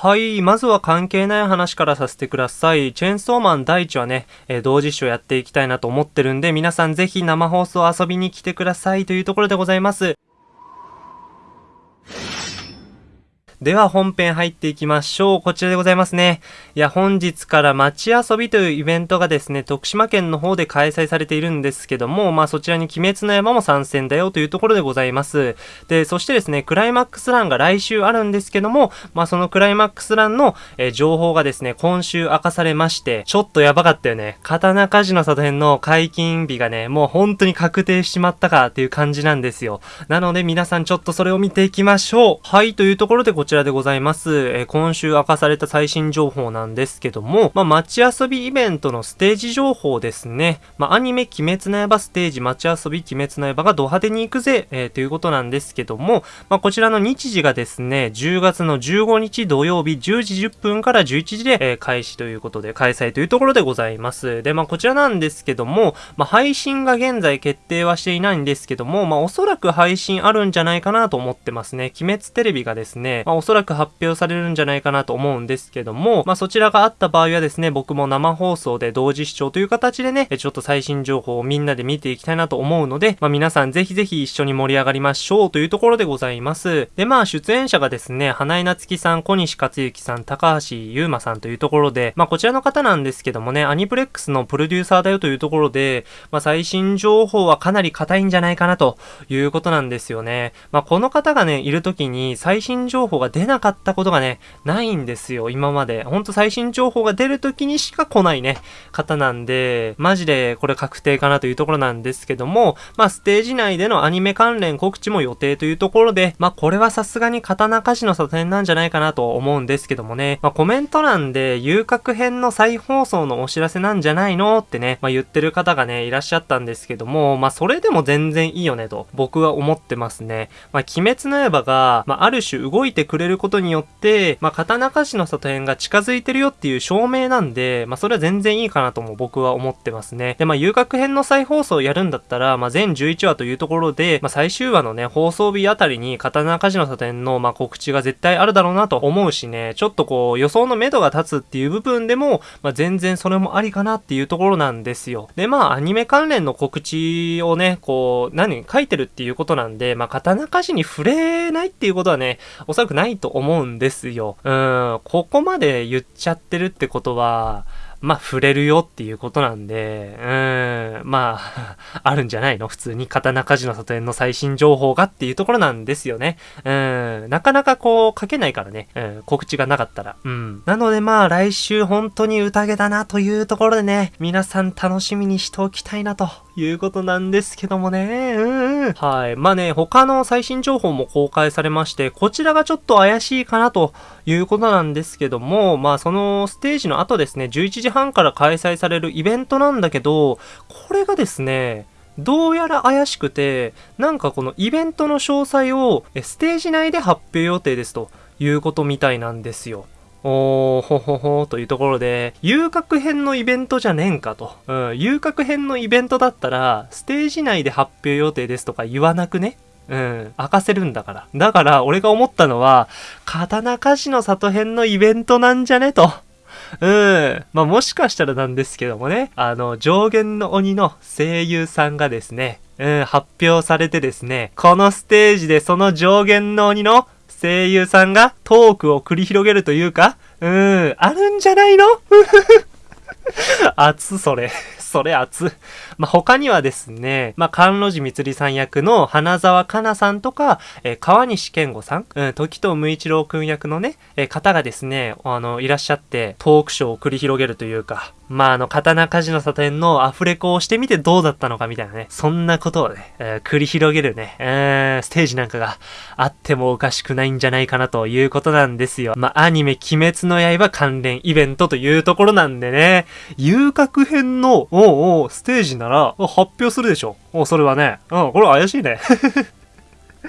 はい、まずは関係ない話からさせてください。チェーンソーマン第一はね、えー、同時視聴やっていきたいなと思ってるんで、皆さんぜひ生放送遊びに来てくださいというところでございます。では本編入っていきましょう。こちらでございますね。いや、本日から街遊びというイベントがですね、徳島県の方で開催されているんですけども、まあそちらに鬼滅の山も参戦だよというところでございます。で、そしてですね、クライマックスランが来週あるんですけども、まあそのクライマックスランの、えー、情報がですね、今週明かされまして、ちょっとやばかったよね。刀鍛冶の里編の解禁日がね、もう本当に確定しまったかっていう感じなんですよ。なので皆さんちょっとそれを見ていきましょう。はい、というところでこちらでございます。えー、今週明かされた最新情報なんですけども、まあ、街遊びイベントのステージ情報ですね。まあ、アニメ鬼滅の刃ステージ街遊び鬼滅の刃がド派手に行くぜ、えー、ということなんですけども、まあ、こちらの日時がですね、10月の15日土曜日10時10分から11時で、えー、開始ということで、開催というところでございます。で、まあ、こちらなんですけども、まあ、配信が現在決定はしていないんですけども、まあ、おそらく配信あるんじゃないかなと思ってますね。鬼滅テレビがですね、まあ、おそらく発表されるんじゃないかなと思うんですけども、まあ、そちらがあった場合はですね、僕も生放送で同時視聴という形でね、ちょっと最新情報をみんなで見ていきたいなと思うので、まあ、皆さんぜひぜひ一緒に盛り上がりましょうというところでございます。で、まあ、出演者がですね、花井夏樹さん、小西克幸さん、高橋優馬さんというところで、まあ、こちらの方なんですけどもね、アニプレックスのプロデューサーだよというところで、まあ、最新情報はかなり硬いんじゃないかなということなんですよね。まあ、この方がね、いる時に最新情報が出なかったことがね、ないんですよ、今まで。ほんと最新情報が出る時にしか来ないね、方なんで、マジでこれ確定かなというところなんですけども、まあ、ステージ内でのアニメ関連告知も予定というところで、まあ、これはさすがに刀鍛冶の里編なんじゃないかなと思うんですけどもね、まあ、コメント欄で遊郭編の再放送のお知らせなんじゃないのってね、まあ、言ってる方がね、いらっしゃったんですけども、まあ、それでも全然いいよねと、僕は思ってますね。まあ、鬼滅の刃が、まあ、ある種動いてくれることによって、まあ、刀鍛冶の里編が近づいてるよっていう証明なんで、まあ、それは全然いいかなとも僕は思ってますね。で、まあ、遊楽編の再放送をやるんだったら、まあ、全11話というところで、まあ、最終話のね、放送日あたりに刀鍛冶の里編の、まあ、告知が絶対あるだろうなと思うしね、ちょっとこう、予想の目処が立つっていう部分でも、まあ、全然それもありかなっていうところなんですよ。で、まあ、アニメ関連の告知をね、こう、何、書いてるっていうことなんで、まあ、刀鍛冶に触れないっていうことはね、おそらくないないと思うんですよ。うん、ここまで言っちゃってるってことは、まあ、触れるよっていうことなんで、うん、まあ、あるんじゃないの？普通に刀鍛冶の里園の最新情報がっていうところなんですよね。うん、なかなかこう、書けないからね、うん、告知がなかったら。うん。なのでまあ、来週本当に宴だなというところでね、皆さん楽しみにしておきたいなということなんですけどもね、うん、はい。まあね、他の最新情報も公開されまして、こちらがちょっと怪しいかなということなんですけども、まあそのステージの後ですね、11時半から開催されるイベントなんだけど、これがですね、どうやら怪しくて、なんかこのイベントの詳細をステージ内で発表予定ですということみたいなんですよ。おー、ほほほというところで、遊郭編のイベントじゃねえんかと。うん、遊郭編のイベントだったら、ステージ内で発表予定ですとか言わなくね？うん、明かせるんだから。だから、俺が思ったのは、刀鍛冶の里編のイベントなんじゃねと。うん。まあ、もしかしたらなんですけどもね、あの、上限の鬼の声優さんがですね、うん、発表されてですね、このステージでその上限の鬼の声優さんがトークを繰り広げるというか、うん、あるんじゃないの？熱それ。それ熱。まあ、他にはですね、まあ、関路寺みつりさん役の花沢香菜さんとか、えー、川西健吾さん、うん、時藤無一郎くん役のね、えー、方がですね、あの、いらっしゃって、トークショーを繰り広げるというか、まあ、あの、刀鍛冶の里園のアフレコをしてみてどうだったのかみたいなね、そんなことをね、えー、繰り広げるね、えー、ステージなんかがあってもおかしくないんじゃないかなということなんですよ。まあ、アニメ鬼滅の刃関連イベントというところなんでね、遊郭編の、おうおう、ステージなら発表するでしょ。おそれはね。うん、これ怪しいね。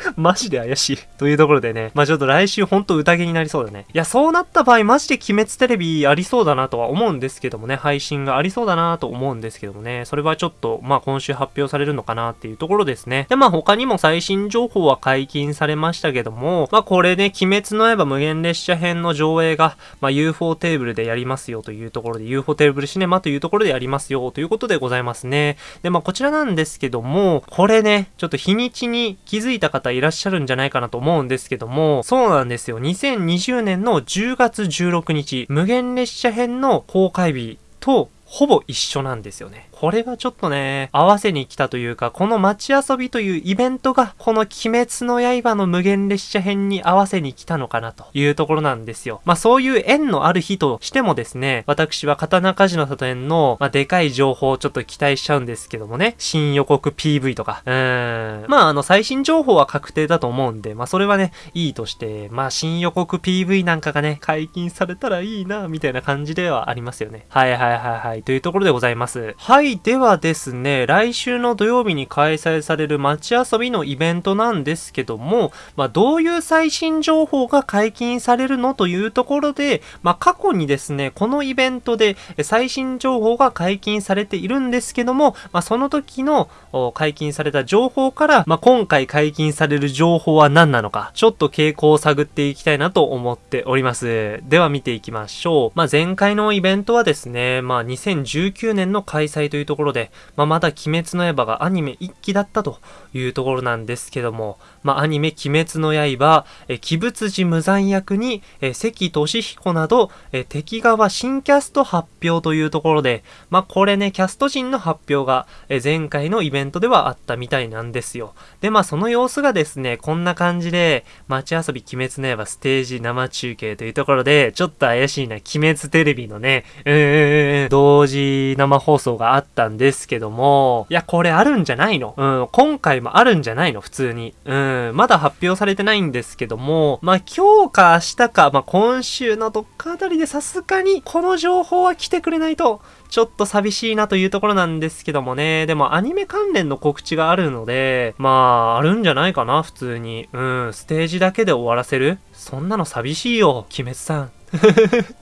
マジで怪しい。というところでね、まあちょっと来週ほんと宴になりそうだね。いや、そうなった場合、マジで鬼滅テレビありそうだなとは思うんですけどもね、配信がありそうだなと思うんですけどもね、それはちょっと、まあ今週発表されるのかなっていうところですね。で、まあ他にも最新情報は解禁されましたけども、まあこれね、鬼滅の刃無限列車編の上映が、まあ UFO テーブルでやりますよというところで、UFO テーブルシネマというところでやりますよということでございますね。で、まあこちらなんですけども、これね、ちょっと日にちに気づいた方いらっしゃるんじゃないかなと思うんですけども、そうなんですよ。2020年の10月16日、無限列車編の公開日とほぼ一緒なんですよね。これはちょっとね、合わせに来たというか、この街遊びというイベントが、この鬼滅の刃の無限列車編に合わせに来たのかなというところなんですよ。まあそういう縁のある日としてもですね、私は刀鍛冶の里園の、まあでかい情報をちょっと期待しちゃうんですけどもね、新予告 PV とか、うーん。まああの最新情報は確定だと思うんで、まあそれはね、いいとして、まあ新予告 PV なんかがね、解禁されたらいいな、みたいな感じではありますよね。はいはいはいはい。というところでございます。はい。い、ではですね、来週の土曜日に開催される街遊びのイベントなんですけども、まあ、どういう最新情報が解禁されるのというところで、まあ、過去にですね、このイベントで最新情報が解禁されているんですけども、まあ、その時の解禁された情報から、まあ、今回解禁される情報は何なのか、ちょっと傾向を探っていきたいなと思っております。では見ていきましょう。まあ、前回のイベントはですね、まあ、2019年の開催というところで、まあ、まだ鬼滅の刃がアニメ1期だったというところなんですけども、まあ、アニメ鬼滅の刃、え鬼物寺無惨役に、え関俊彦など、え敵側新キャスト発表というところで、まあ、これね、キャスト陣の発表が、え前回のイベントではあったみたいなんですよ。で、まあ、その様子がですね、こんな感じで、街遊び鬼滅の刃ステージ生中継というところで、ちょっと怪しいな、鬼滅テレビのね、うーん、同時生放送があったんですけども、いや、これあるんじゃないの？うん、今回もあるんじゃないの？普通に。うん、まだ発表されてないんですけども、まあ、今日か明日か、まあ、今週のどっかあたりでさすがに、この情報は来てくれないと、ちょっと寂しいなというところなんですけどもね。でもアニメ関連の告知があるので、まあ、あるんじゃないかな、普通に。うん、ステージだけで終わらせる？そんなの寂しいよ、鬼滅さん。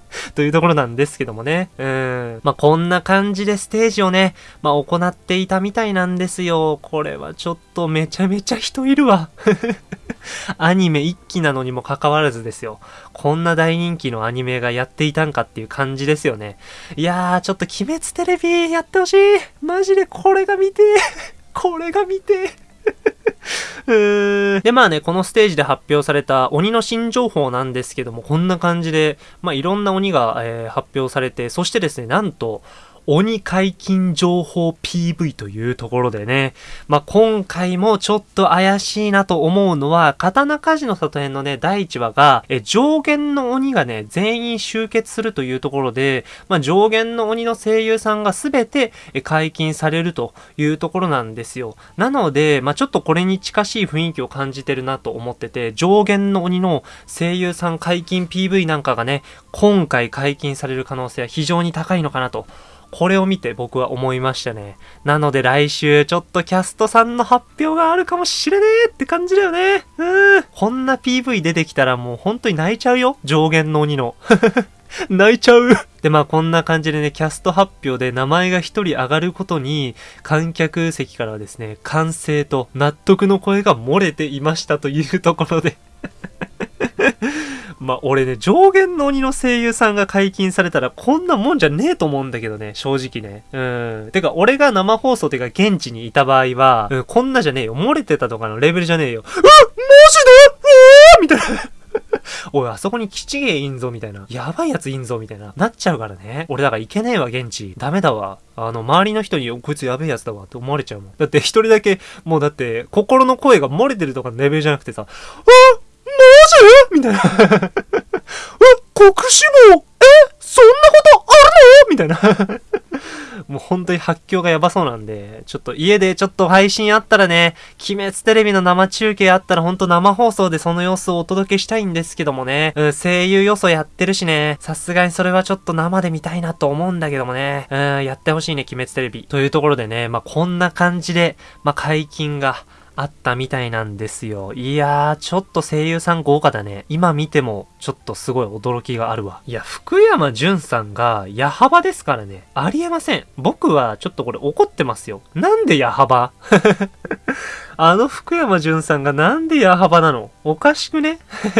というところなんですけどもね。うん。まあ、こんな感じでステージをね、まあ、行っていたみたいなんですよ。これはちょっとめちゃめちゃ人いるわ。アニメ一期なのにもかかわらずですよ。こんな大人気のアニメがやっていたんかっていう感じですよね。いやー、ちょっと鬼滅テレビやってほしい。マジでこれが見てこれが見てうー で、まあね、このステージで発表された鬼の新情報なんですけども、こんな感じで、まあいろんな鬼が、えー、発表されて、そしてですね、なんと、鬼解禁情報 PV というところでね、まあ、今回もちょっと怪しいなと思うのは、刀鍛冶の里編のね、第1話が、え上限の鬼がね、全員集結するというところで、まあ、上限の鬼の声優さんがすべて解禁されるというところなんですよ。なので、まあ、ちょっとこれに近しい雰囲気を感じてるなと思ってて、上限の鬼の声優さん解禁 PV なんかがね、今回解禁される可能性は非常に高いのかなとこれを見て僕は思いましたね。なので来週ちょっとキャストさんの発表があるかもしれねえって感じだよね。うん。こんな PV 出てきたらもう本当に泣いちゃうよ。上限の鬼の。泣いちゃうで、まあこんな感じでね、キャスト発表で名前が一人上がることに、観客席からはですね、歓声と納得の声が漏れていましたというところでまあ、俺ね、上限の鬼の声優さんが解禁されたら、こんなもんじゃねえと思うんだけどね、正直ね。うん。てか、俺が生放送てか、現地にいた場合は、うん、こんなじゃねえよ。漏れてたとかのレベルじゃねえよ。うわマジで？うわみたいな。おい、あそこに吉芸いんぞ、みたいな。やばいやついんぞ、みたいな。なっちゃうからね。俺だから行けねえわ、現地。ダメだわ。あの、周りの人に、こいつやべえやつだわって思われちゃうもん。だって一人だけ、もうだって、心の声が漏れてるとかのレベルじゃなくてさ、あえみたいな。え、国士もえそんなことあるの？みたいな。もう本当に発狂がやばそうなんで、ちょっと家でちょっと配信あったらね、鬼滅テレビの生中継あったらほんと生放送でその様子をお届けしたいんですけどもね、うん、声優予想やってるしね、さすがにそれはちょっと生で見たいなと思うんだけどもね、うん、やってほしいね、鬼滅テレビ。というところでね、まあ、こんな感じで、まあ、解禁が、あったみたいなんですよ。いやー、ちょっと声優さん豪華だね。今見ても、ちょっとすごい驚きがあるわ。いや、福山潤さんが、矢幅ですからね。ありえません。僕は、ちょっとこれ怒ってますよ。なんで矢幅？あの福山潤さんがなんで矢幅なの？おかしくね？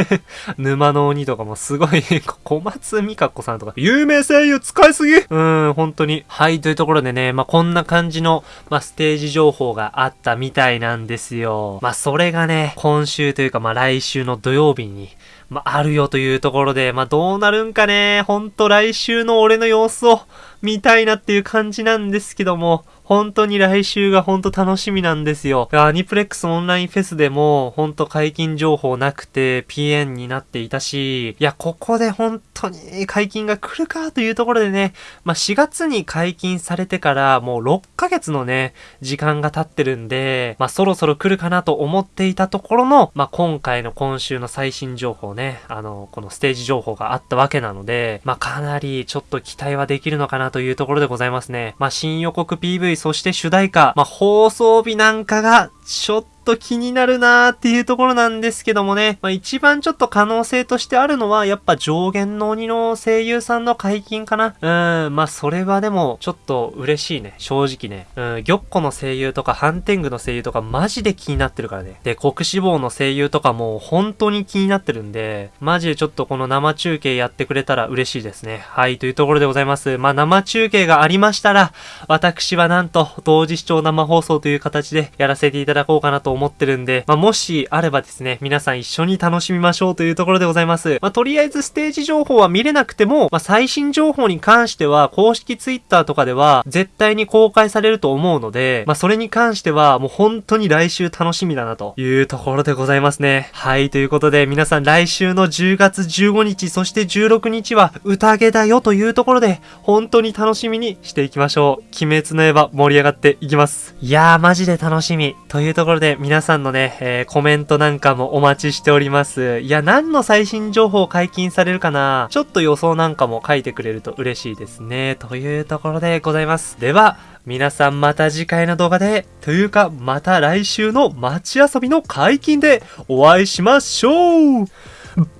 沼の鬼とかもすごい 小松美香子さんとか、有名声優使いすぎ？うん、本当に。はい、というところでね、まあ、こんな感じの、まあ、ステージ情報があったみたいなんですよ。まあ、それがね、今週というか、まあ、来週の土曜日に、まあ、あるよというところで、まあ、どうなるんかね、ほんと来週の俺の様子を見たいなっていう感じなんですけども、本当に来週が本当楽しみなんですよ。アニプレックスオンラインフェスでも本当解禁情報なくて PN になっていたし、いや、ここで本当に解禁が来るかというところでね、まあ、4月に解禁されてからもう6ヶ月のね、時間が経ってるんで、まあ、そろそろ来るかなと思っていたところの、まあ、今回の今週の最新情報ね、あの、このステージ情報があったわけなので、まあ、かなりちょっと期待はできるのかなというところでございますね。まあ、新予告 PV そして主題歌、まあ、放送日なんかが、ちょっと気になるなーっていうところなんですけどもね、まあ、一番ちょっと可能性としてあるのは、やっぱ上限の鬼の声優さんの解禁かな。うん、まあそれはでも、ちょっと嬉しいね。正直ね。うん、玉子の声優とか、ハンテングの声優とか、マジで気になってるからね。で、国志望の声優とかも、本当に気になってるんで、マジでちょっとこの生中継やってくれたら嬉しいですね。はい、というところでございます。まあ生中継がありましたら、私はなんと、同時視聴生放送という形でやらせていただだこうかなと思ってるんで、まあもしあればですね、皆さん一緒に楽しみましょうというところでございます。まあとりあえずステージ情報は見れなくても、まあ最新情報に関しては、公式ツイッターとかでは、絶対に公開されると思うので、まあそれに関しては、もう本当に来週楽しみだなというところでございますね。はい、ということで皆さん来週の10月15日、そして16日は宴だよというところで、本当に楽しみにしていきましょう。鬼滅の刃盛り上がっていきます。いやー、マジで楽しみ。というところで皆さんのね、えー、コメントなんかもお待ちしております。いや、何の最新情報解禁されるかな？ちょっと予想なんかも書いてくれると嬉しいですね。というところでございます。では、皆さんまた次回の動画で、というかまた来週の街遊びの解禁でお会いしましょう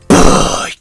バイ